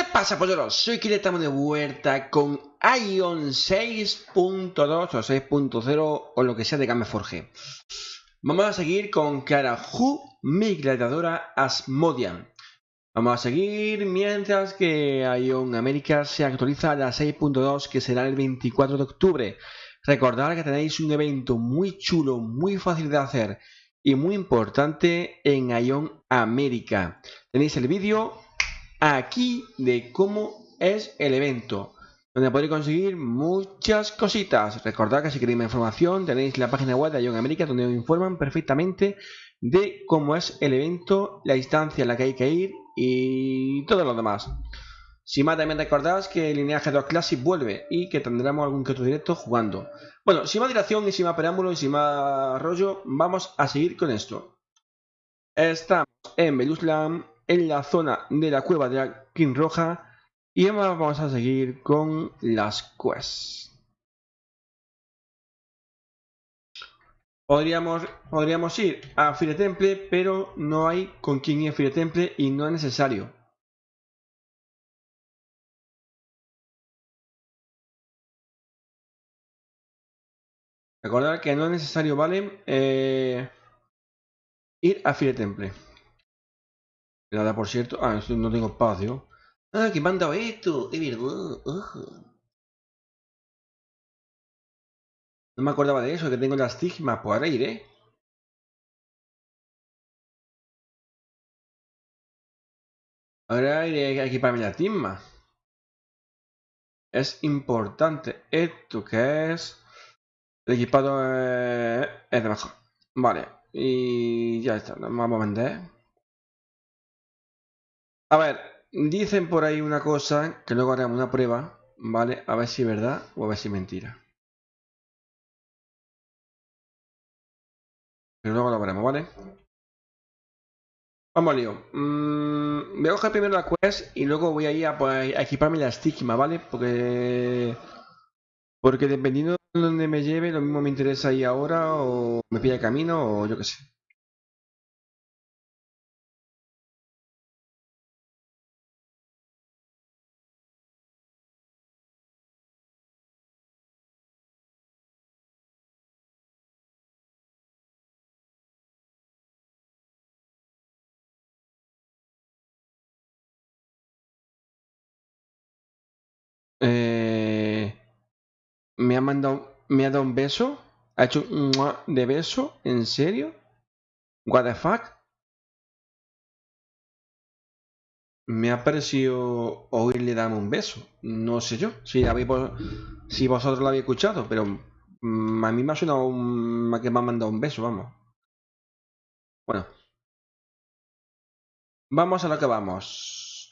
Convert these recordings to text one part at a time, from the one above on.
¿Qué pasa, polleros? Soy Kile, estamos de vuelta con Ion 6.2 o 6.0 o lo que sea de Gameforge. Vamos a seguir con Clara Hu, mi gladiadora Asmodian. Vamos a seguir mientras que Ion América se actualiza a la 6.2 que será el 24 de octubre. Recordad que tenéis un evento muy chulo, muy fácil de hacer y muy importante en Ion América. Tenéis el vídeo aquí de cómo es el evento, donde podéis conseguir muchas cositas. Recordad que si queréis más información tenéis la página web de Ion América donde os informan perfectamente de cómo es el evento, la instancia en la que hay que ir y todo lo demás. Si más también recordad que el Lineaje 2 Classic vuelve y que tendremos algún que otro directo jugando. Bueno, sin más dilación y sin más preámbulo y sin más rollo, vamos a seguir con esto. Estamos en Beluslam, en la zona de la cueva de la King Roja y ahora vamos a seguir con las quests. Podríamos, podríamos ir a Fire Temple, pero no hay con quien ir a Fire Temple y no es necesario. Recordar que no es necesario, ¿vale? Eh, ir a Fire Temple. Nada, por cierto. Ah, no tengo espacio. Ah, que me han dado esto. Es verdad. No me acordaba de eso, que tengo las estigmas. Pues ahora iré. Ahora iré a equiparme estigma. Es importante. Esto que es... El equipado es de mejor. Vale. Y ya está. Vamos a vender. A ver, dicen por ahí una cosa, que luego haremos una prueba, ¿vale? A ver si es verdad o a ver si es mentira. Pero luego lo veremos, ¿vale? Vamos lío. Mm, voy a coger primero la quest y luego voy a ir a, pues, equiparme la estigma, ¿vale? Porque... Porque dependiendo de donde me lleve, lo mismo me interesa ahí ahora o me pilla camino o yo qué sé. Me ha dado un beso, ha hecho un de beso, ¿en serio? What the fuck? Me ha parecido oírle darme un beso, no sé yo, si, habéis, si vosotros lo habéis escuchado, pero mm, a mí me ha sonado un, que me ha mandado un beso, vamos. Bueno. Vamos a lo que vamos.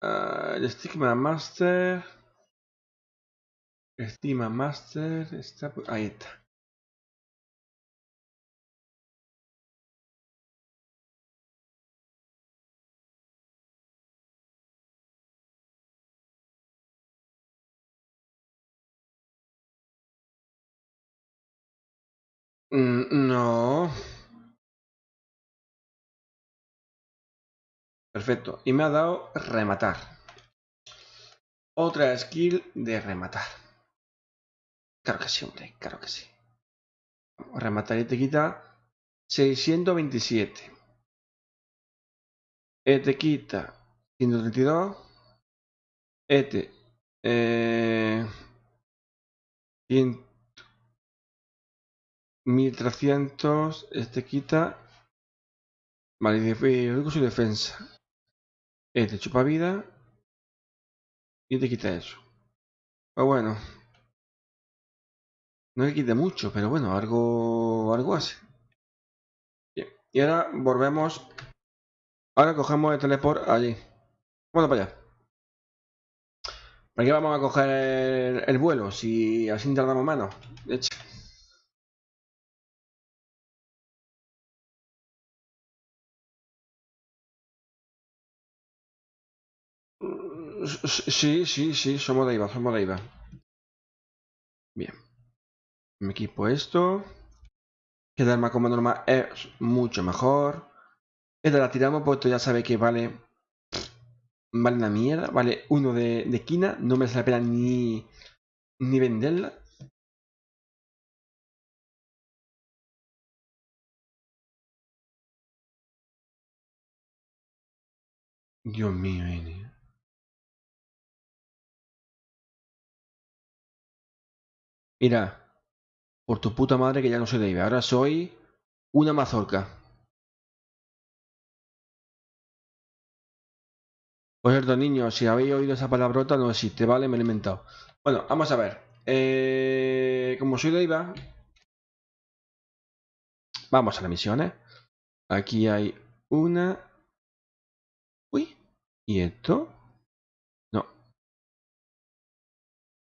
Uh, el Master. Stigma Master está. Ahí está. Mm, no. Perfecto. Y me ha dado rematar. Otra skill de rematar. Claro que sí, hombre. Claro que sí. rematar y te quita 627. E te quita 132. Este. Eh, 1300. Este quita. Vale, su defensa. Este chupa vida. Y te quita eso. Pues bueno. No le quite mucho, pero bueno, algo, algo hace. Bien. Y ahora volvemos. Ahora cogemos el teleport allí. Bueno, para allá. ¿Para qué vamos a coger el, el vuelo? Si así tardamos menos. De hecho. Sí, sí, sí, somos de IVA, somos de IVA. Bien. Me equipo esto. Quedarme como normal es mucho mejor. Esta la tiramos porque ya sabe que vale vale una mierda, vale uno de, de esquina, no merece la pena ni, ni venderla. Dios mío, N. Mira, por tu puta madre que ya no soy Dave, ahora soy una mazorca. Por cierto, niños, si habéis oído esa palabrota, no existe, ¿vale? Me lo he inventado. Bueno, vamos a ver. Eh, como soy de IVA, vamos a las misiones. Aquí hay una. Uy, ¿y esto? No.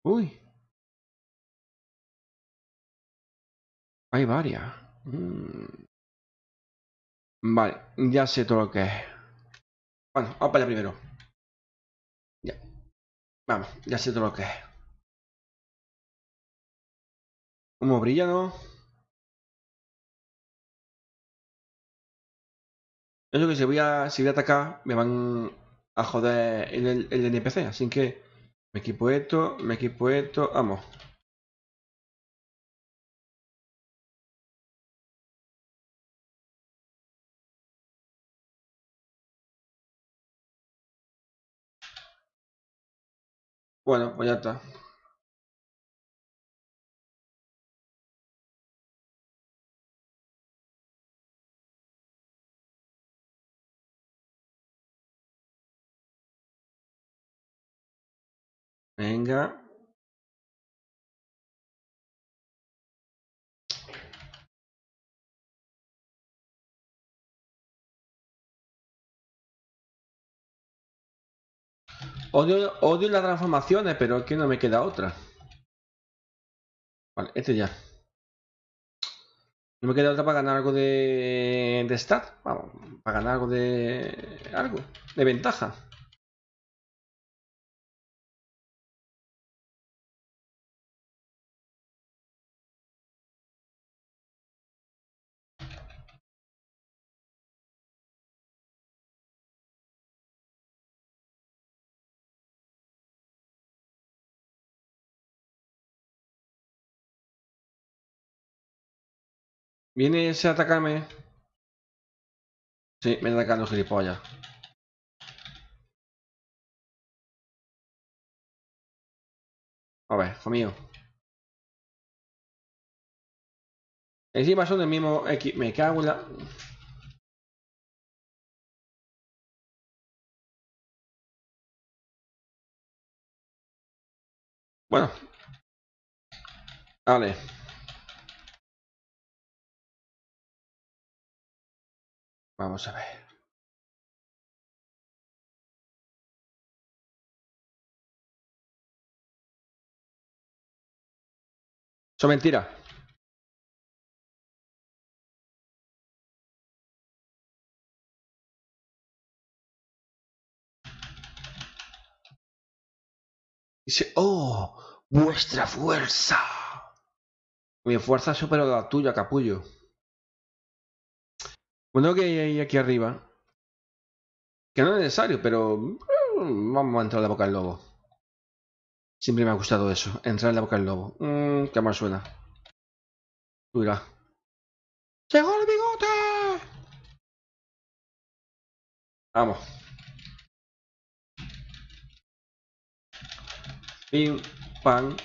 Uy. Hay varias. Mm. Vale, ya sé todo lo que es. Bueno, vamos para allá primero. Ya. Vamos, ya sé todo lo que es. ¿Cómo brilla, no? Eso que si voy a, si voy a atacar, me van a joder el, el, el NPC. Así que me equipo esto, me equipo esto. Vamos. Bueno, pues ya está. Venga. Odio, odio las transformaciones, pero que no me queda otra. Vale, este ya. No me queda otra para ganar algo de, de stat. Vamos, para ganar algo de... algo, de ventaja. ¿Viene ese a atacarme? Sí, me está atacando gilipollas. A ver, hijo. Encima son del mismo X. Me cago en la... Bueno. Vale. Vamos a ver. Eso mentira. Dice, oh, vuestra fuerza. Mi fuerza supera la tuya, capullo. Bueno, que hay aquí arriba. Que no es necesario, pero mm, vamos a entrar en la boca del lobo. Siempre me ha gustado eso, entrar en la boca del lobo. Mmm, qué mal suena. Mira. ¡Llegó el bigote! Vamos. Pim, pam.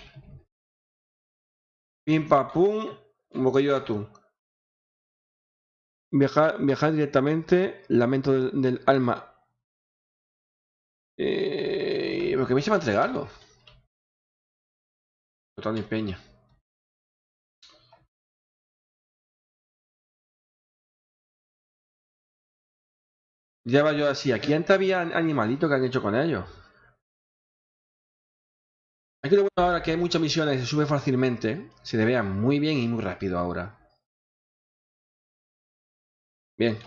Pim, pam, pum. Un de atún. Viajar, viajar directamente. Lamento del, del alma. Eh, porque me se va a entregarlo. Total ni peña. Ya va yo así. Aquí antes había animalitos que han hecho con ellos. Aquí lo bueno ahora que hay muchas misiones se sube fácilmente. Se le vea muy bien y muy rápido ahora. Bien.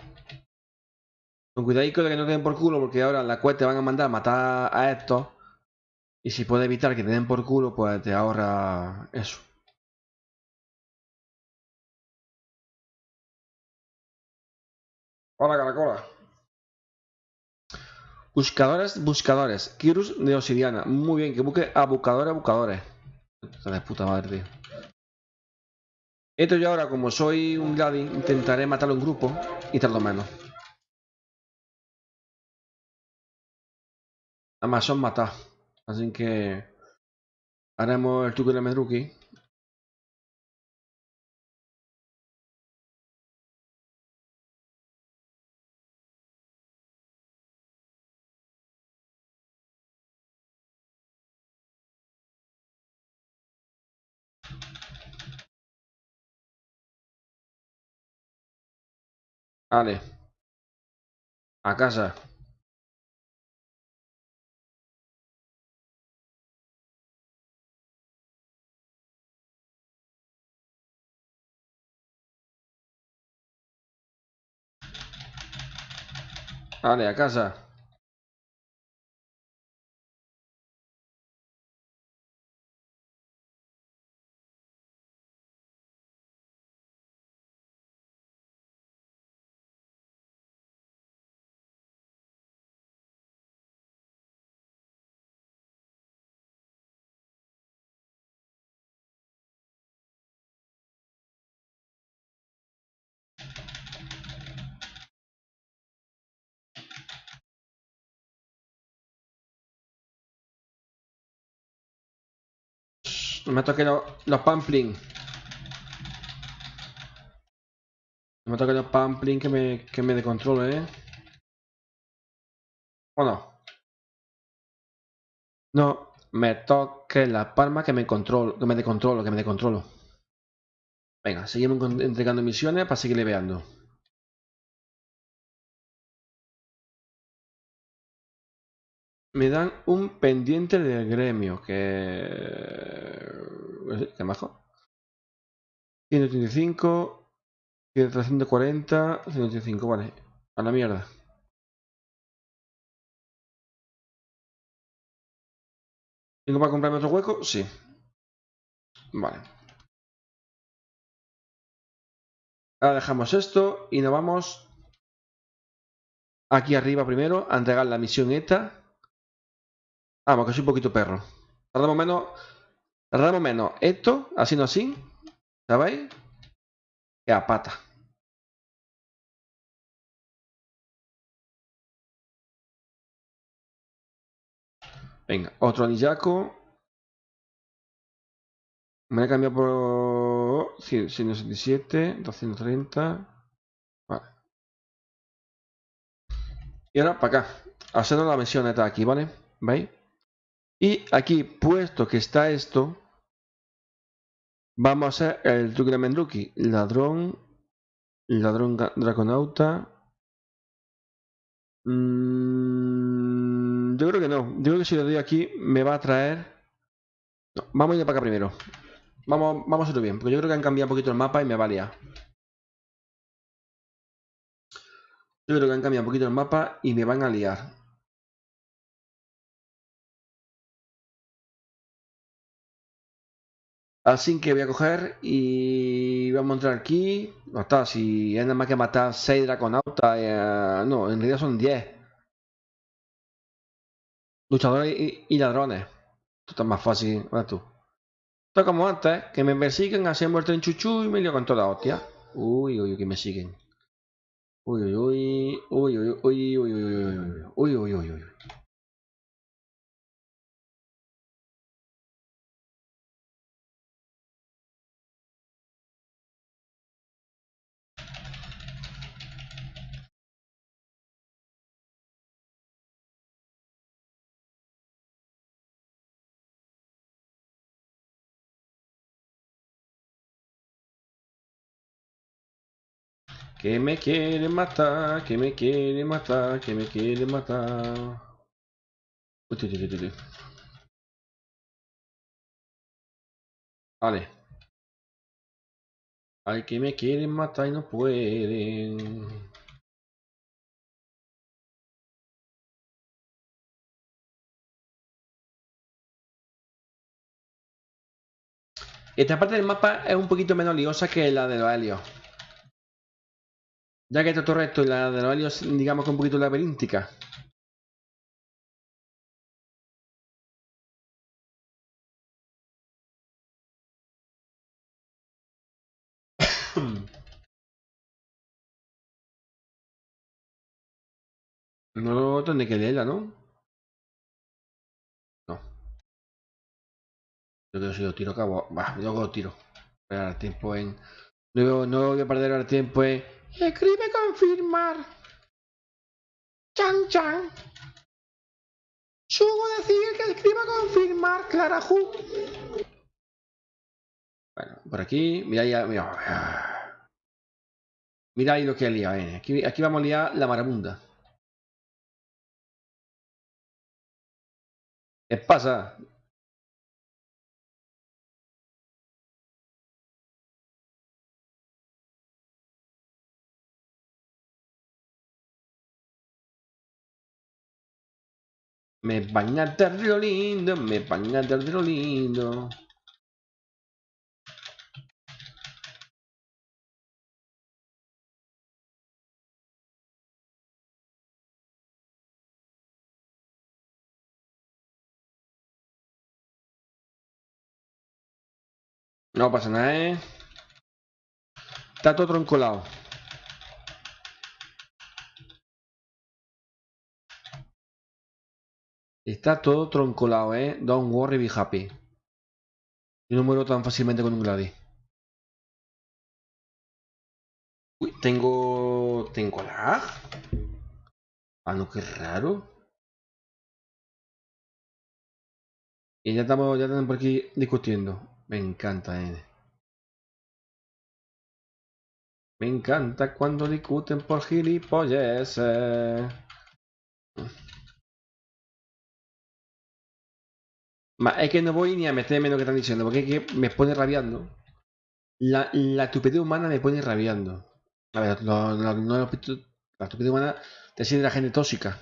Con cuidadito de que no te den por culo porque ahora la cuesta te van a mandar a matar a estos. Y si puedes evitar que te den por culo, pues te ahorra eso. Hola, caracola. Buscadores, buscadores. Kirus de obsidiana. Muy bien, que busque a buscadores, buscadores. Esta de puta madre, tío. Esto yo ahora, como soy un Gladi, intentaré matarlo en grupo y tardo menos. Además son matados. Así que haremos el truco de Medruki. Vale. A casa. Vale, a casa. Me toquen los. No me toquen los pamplings que me, que me descontrole, ¿eh? ¿O no? No, me toque la palma que me controlo, que me descontrolo, que me descontrolo. Venga, seguimos entregando misiones para seguir leveando. Me dan un pendiente del gremio, que... ¿Qué majo? 185, 340, 185, vale. A la mierda. ¿Tengo para comprarme otro hueco? Sí. Vale. Ahora dejamos esto y nos vamos aquí arriba primero a entregar la misión ETA. Vamos, que soy un poquito perro. Tardamos menos. Tardamos menos esto, así no así. ¿Sabéis? Que a pata. Venga, otro anillaco. Me voy a cambiar por 167, 230. Vale. Y ahora para acá. Haciendo la misión de aquí, ¿vale? ¿Veis? Y aquí, puesto que está esto, vamos a hacer el truque de Menduki. Ladrón, ladrón draconauta. Mm, yo creo que no. Yo creo que si lo doy aquí me va a traer... vamos a ir para acá primero. Vamos, vamos a hacerlo bien, porque yo creo que han cambiado un poquito el mapa y me va a liar. Yo creo que han cambiado un poquito el mapa y me van a liar. Así que voy a coger y vamos a entrar aquí. No está, si es nada más que matar 6 draconautas. Eh, no, en realidad son 10. Luchadores y, ladrones. Esto está más fácil. ¿verdad tú? Esto como antes, que me persiguen, el tren chuchu y me lío con toda la hostia. Uy, uy, uy, que me siguen. Uy, uy, uy, uy, uy, uy, uy, uy, uy, uy, uy, uy, uy. Que me quiere matar, que me quiere matar, que me quiere matar. Vale. Ay, que me quieren matar y no pueden. Esta parte del mapa es un poquito menos liosa que la de los helios. Ya que está todo recto y la de los helios, digamos que un poquito laberíntica. No tendré que leerla, ¿no? No. Yo creo que si lo tiro acabo. Va, luego lo tiro. Voy a dar tiempo en. No, no voy a perder el tiempo en Escribe confirmar. Chan chan. Sugo decir que escriba confirmar, Clara Ju. Bueno, por aquí, mira ya, mira. Mira ahí lo que ha liado, eh. Aquí, aquí vamos a liar la marabunda. ¿Qué pasa? Me van a dar lo lindo, me van a lindo. No pasa nada, ¿eh? Está todo troncolado. Está todo troncolado, ¿eh? Don't worry, be happy. Yo no muero tan fácilmente con un Gladys. Uy, tengo... ¿Tengo lag? Ah, no, qué raro. Y ya estamos, ya estamos por aquí discutiendo. Me encanta, eh. Me encanta cuando discuten por es que no voy ni a meterme en lo que están diciendo, porque es que me pone rabiando. La, estupidez humana me pone rabiando. A ver, no, la estupidez humana te siente la gente tóxica.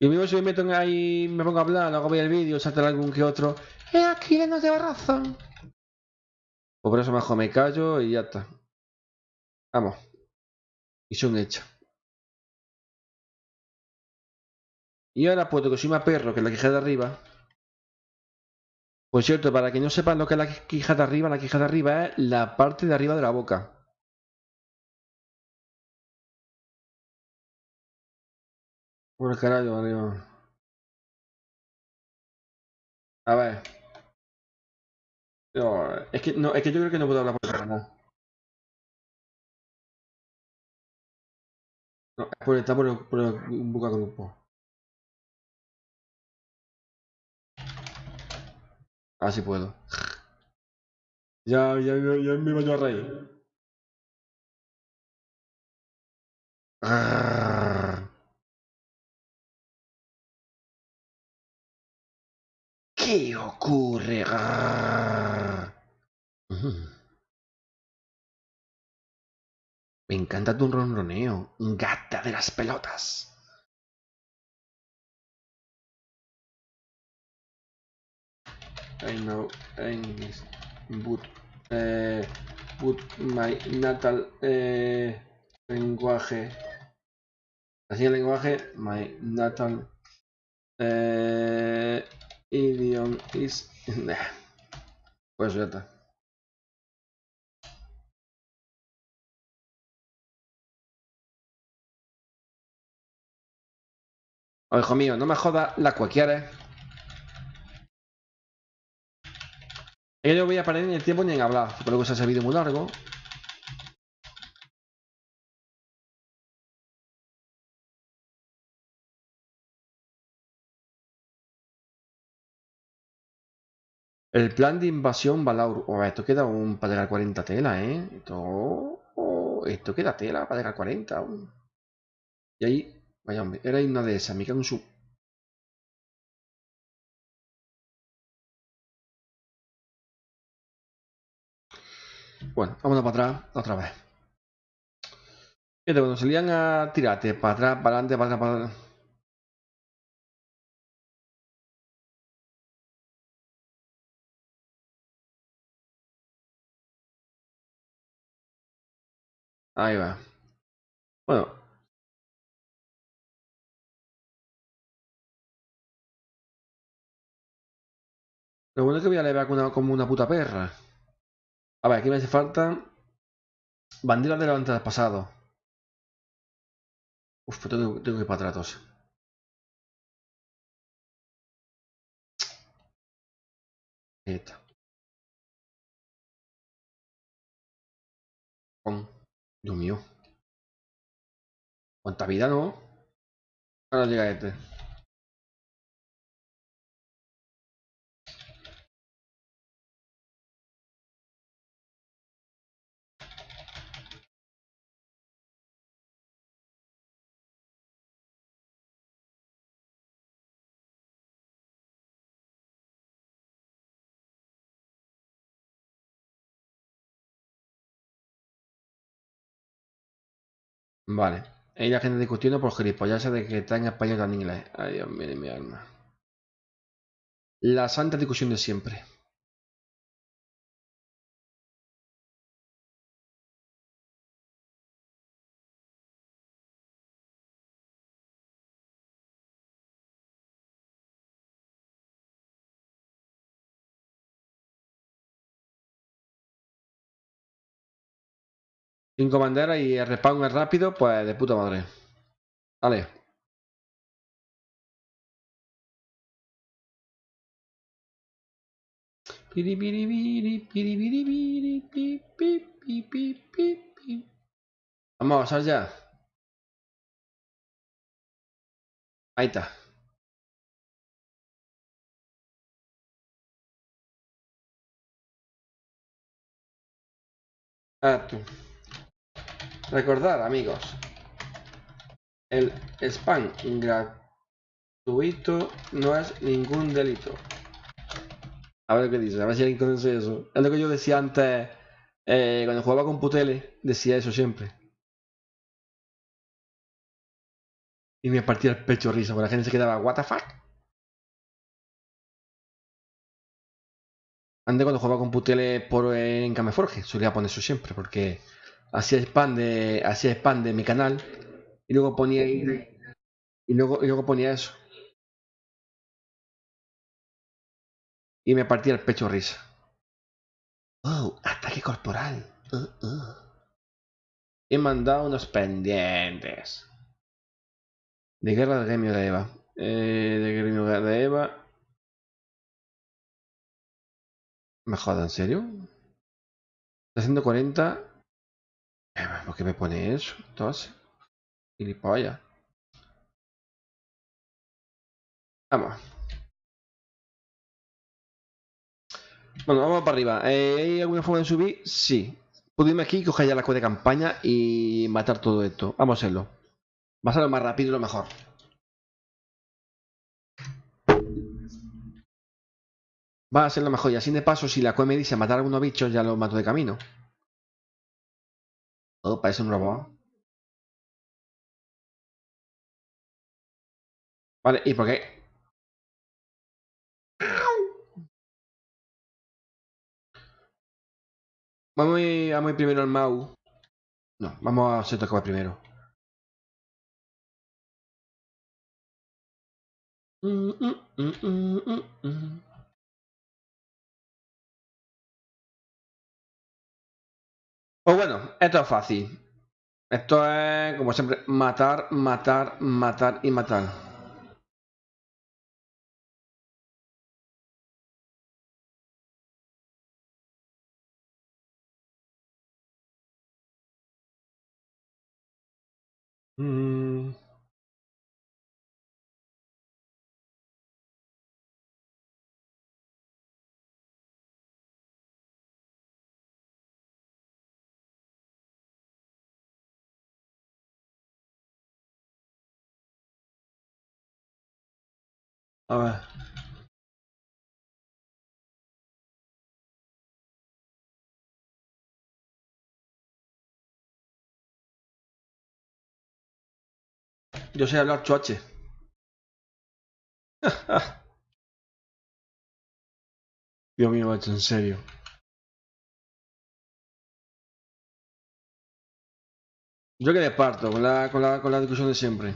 Y mismo si me meto ahí, me pongo a hablar, luego voy el vídeo, salta algún que otro. Es aquí no lleva razón. Pues por eso mejor me callo y ya está. Vamos. Y son hechos. Y ahora, puesto que soy más perro que la quija de arriba. Por cierto, para que no sepan lo que es la quija de arriba, la quija de arriba es la parte de arriba de la boca. Por carajo, arriba. A ver. es que no, es que yo creo que no puedo hablar por cámara. No, es por, por, el, por el boca grupo. Así ah, puedo. Ya, ya, ya me iba yo a reír. ¿Qué ocurre? Me encanta tu ronroneo, gata de las pelotas. I know English, but, eh, but my natal eh, lenguaje, así el lenguaje, my natal eh, idiom is, pues ya está. Hijo mío, no me joda la cualquiera. Yo no voy a parar ni el tiempo ni en hablar, porque luego se ha servido muy largo. El plan de invasión Balaur. Oh, esto queda un para llegar a 40 tela, ¿eh? Esto, oh, esto queda tela para llegar a 40. Y ahí, vaya hombre, era una de esas, me cago en su Bueno, vámonos para atrás otra vez. Fíjate, cuando salían a tirarte para atrás, para adelante, para atrás, para adelante. Ahí va. Bueno. Lo bueno es que voy a leer como una puta perra. A ver, aquí me hace falta banderas de los pasado. Uf, pues tengo, que ir para atrás. Esta. Con. Dios mío. ¿Cuánta vida no? Ahora llega este. Vale. Hay la gente discutiendo por gilipollas de que está en español o en inglés. Ay, Dios mío, mi alma. La santa discusión de siempre. Cinco banderas y el respawn es rápido, pues de puta madre. Vale. Vamos a ya. Ahí está. Ah, tú. Recordar, amigos, el spam gratuito no es ningún delito. A ver qué dice, a ver si alguien conoce eso. Es lo que yo decía antes, eh, cuando jugaba con Putele, decía eso siempre. Y me partía el pecho risa, porque la gente se quedaba, ¿What the fuck? Antes cuando jugaba con Putele por, en Cameforge, solía poner eso siempre, porque hacía spam de hacía spam mi canal y luego ponía y luego y luego ponía eso. Y me partía el pecho risa. Oh ataque corporal. Uh, uh. he mandado unos pendientes. De guerra de gremio de Eva. Eh, de gremio de Eva. Me joda en serio 340 ¿Por qué me pone eso? Entonces. Gilipollas. Vamos. Bueno, vamos para arriba. Eh, ¿Hay alguna forma de subir? Sí. Puedo irme aquí, coger ya la cueva de campaña y matar todo esto. Vamos a hacerlo. Va a ser lo más rápido y lo mejor. Va a ser lo mejor. Y así de paso, si la cueva me dice matar a algunos bichos, ya lo mato de camino. Oh, parece un robot. Vale, ¿y por qué? Vamos a ir, primero al Mau. No, vamos a hacer va primero. Mm, mm, mm, Pues bueno, esto es fácil. Esto es, como siempre, matar, matar, matar y matar. Mm. A ver. Yo sé hablar choche. Dios mío, macho, en serio. Yo que le parto con la, con la, con la discusión de siempre.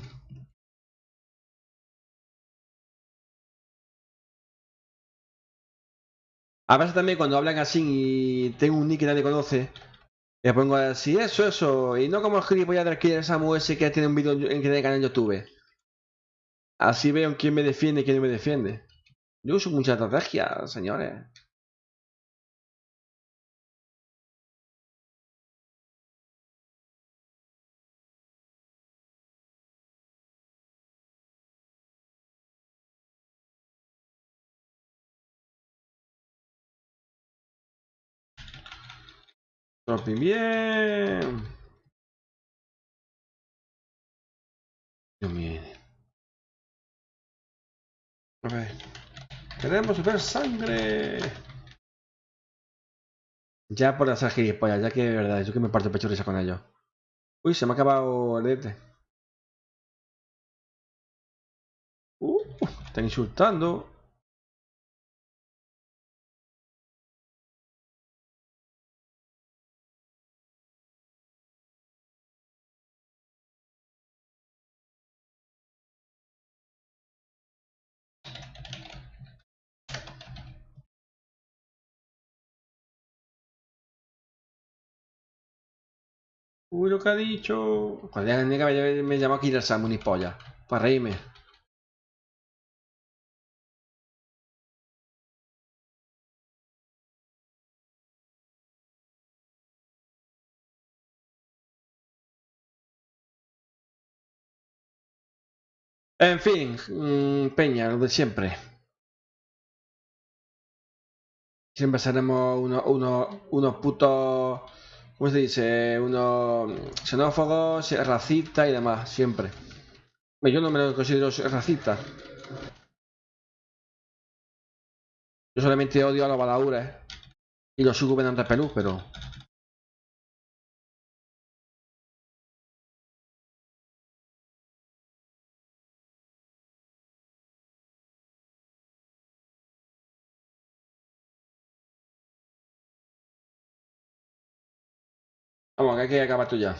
A veces también cuando hablan así y tengo un nick que nadie conoce, le pongo así, eso, eso, y no como gilipollas del que Samu ese que tiene un vídeo en que tiene canal en YouTube. Así veo quién me defiende y quién no me defiende. Yo uso mucha estrategia, señores. Dropping bien. Mío. A ver. Queremos ver sangre. Ya por hacer gilipollas, ya que de verdad, yo que me parto pecho risa con ellos. Uy, se me ha acabado el este. Uh, están insultando. Uy, lo que ha dicho. Cuando me, me llama Kira Samu ni polla. Para reírme. En fin, mmm, Peña, lo de siempre. Siempre seremos unos, unos, unos putos ¿Cómo se dice? Uno xenófobos, racista y demás, siempre. Yo no me lo considero racista. Yo solamente odio a los balaures y los subgobernantes pelú, pero... que acabar esto ya.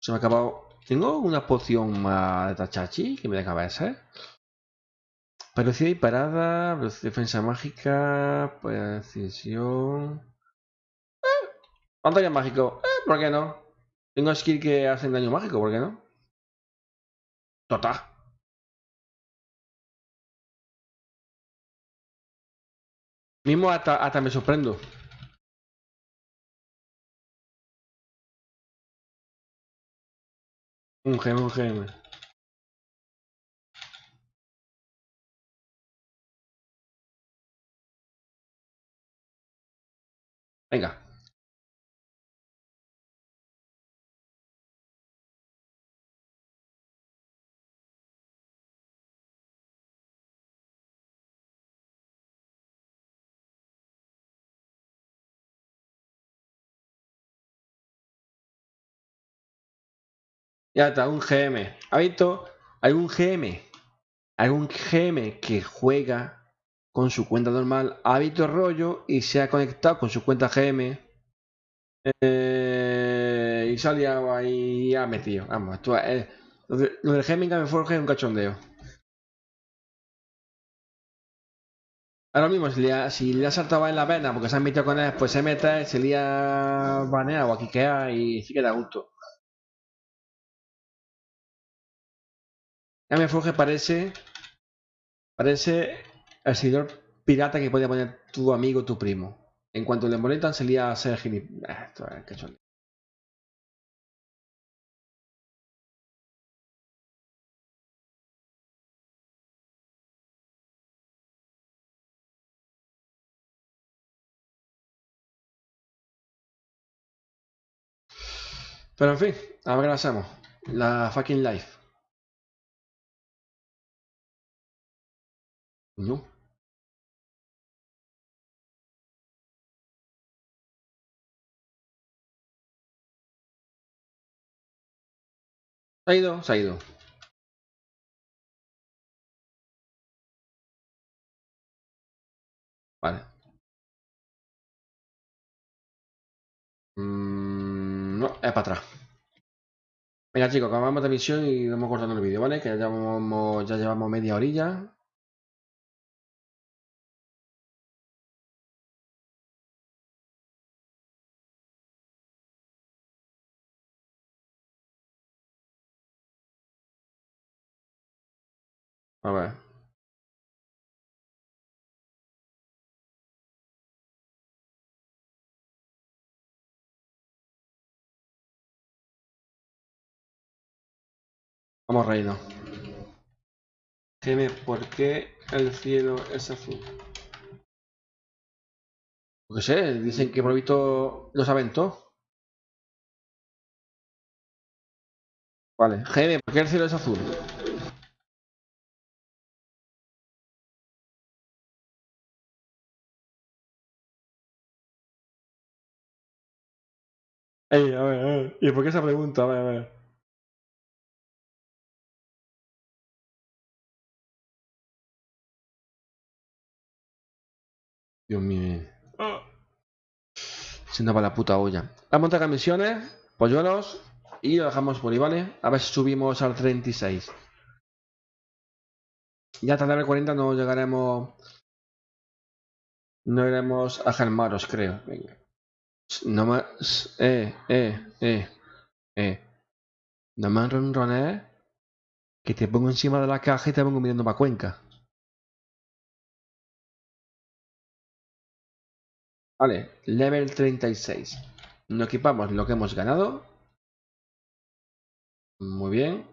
Se me ha acabado. Tengo una poción más de tachachi que me deja ver, Velocidad y parada, defensa mágica, precisión. Eh, mágico, eh, ¿por qué no? Tengo skill que hacen daño mágico, ¿por qué no? Total. Mismo hasta, hasta me sorprendo. Un gem, un gem. Venga. Ya está, un GM. ¿Ha visto? Un GM. Un GM que juega con su cuenta normal. Ha visto rollo y se ha conectado con su cuenta GM. Eh, y salía y ha metido. Vamos, esto es. Lo, del GM en Forge es un cachondeo. Ahora mismo, si le, ha, si saltado en la pena porque se ha metido con él, pues se mete, se le ha baneado o aquí queda y sí queda gusto. Me Forge parece. Parece el seguidor pirata que podía poner tu amigo tu primo. En cuanto le molestan, salía a ser gilipollas. Ah, cachón. Pero en fin, a ver qué hacemos. La fucking life. No. Se ha ido, se ha ido. Vale. Mm, no, es para atrás. Venga chicos, acabamos de misión y vamos cortando el vídeo, ¿vale? Que ya llevamos, ya llevamos media orilla. A ver. Vamos, reino. Dime, ¿por qué el cielo es azul? No sé, dicen que por visto los aventó. Vale, GM, ¿por qué el cielo es azul? Ey, a ver, a ver. ¿Y por qué esa pregunta? A ver, a ver. Dios mío. Siendo para la puta olla. Vamos a montar misiones, polluelos, y lo dejamos por ahí, ¿vale? A ver si subimos al 36. Ya hasta el level 40 no llegaremos... No iremos a Germaros, creo. Venga. No más... Eh, eh, eh, eh. No más ronrones que te pongo encima de la caja y te pongo mirando para Cuenca. Vale, level 36. Nos equipamos lo que hemos ganado. Muy bien.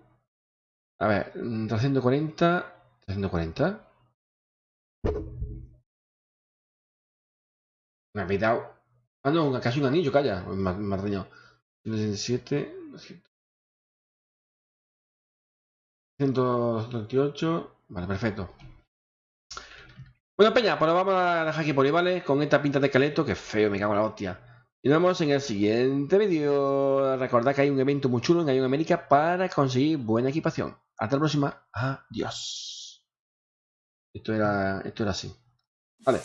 A ver, 340. 340. Me ha dado. Ah, no, casi un anillo, calla. Me, me ha. 117. 128. Vale, perfecto. Bueno, Peña, pues lo vamos a dejar aquí por ahí, ¿vale? Con esta pinta de esqueleto, que feo, me cago en la hostia. Y nos vemos en el siguiente vídeo. Recordad que hay un evento muy chulo en Ion América para conseguir buena equipación. Hasta la próxima. Adiós. Esto era, esto era así. Vale.